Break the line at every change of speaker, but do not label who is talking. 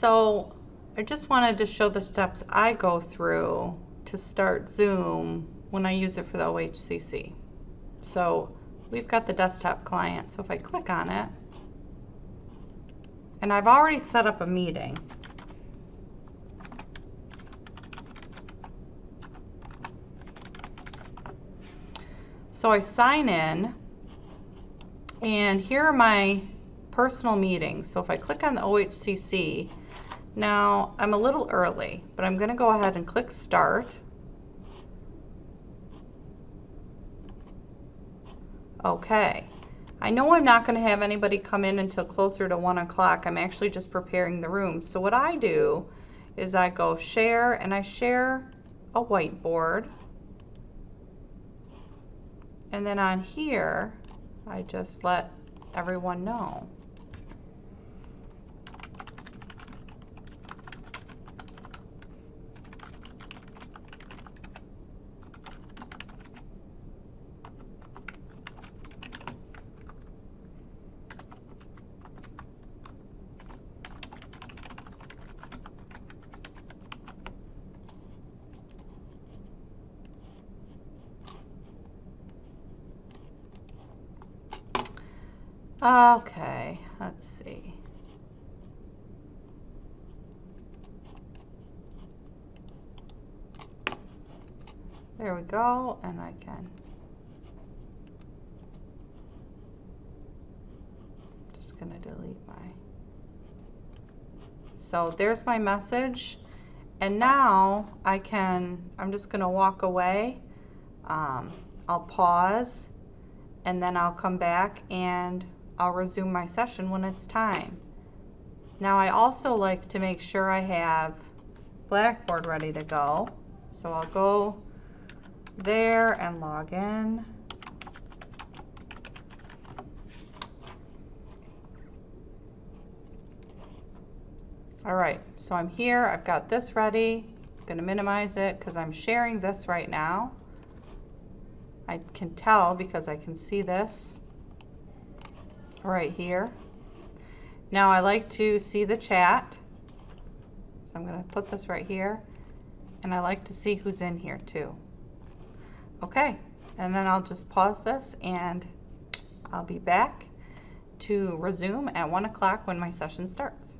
So I just wanted to show the steps I go through to start Zoom when I use it for the OHCC. So we've got the desktop client. So if I click on it, and I've already set up a meeting. So I sign in and here are my personal meetings. So if I click on the OHCC, now I'm a little early, but I'm going to go ahead and click start. Okay. I know I'm not going to have anybody come in until closer to 1 o'clock. I'm actually just preparing the room. So what I do is I go share and I share a whiteboard. And then on here, I just let everyone know. Okay, let's see. There we go, and I can just gonna delete my so there's my message and now I can I'm just gonna walk away um, I'll pause and then I'll come back and I'll resume my session when it's time. Now I also like to make sure I have Blackboard ready to go. So I'll go there and log in. All right, so I'm here, I've got this ready. I'm gonna minimize it because I'm sharing this right now. I can tell because I can see this right here. Now I like to see the chat. So I'm going to put this right here. And I like to see who's in here too. Okay, and then I'll just pause this and I'll be back to resume at 1 o'clock when my session starts.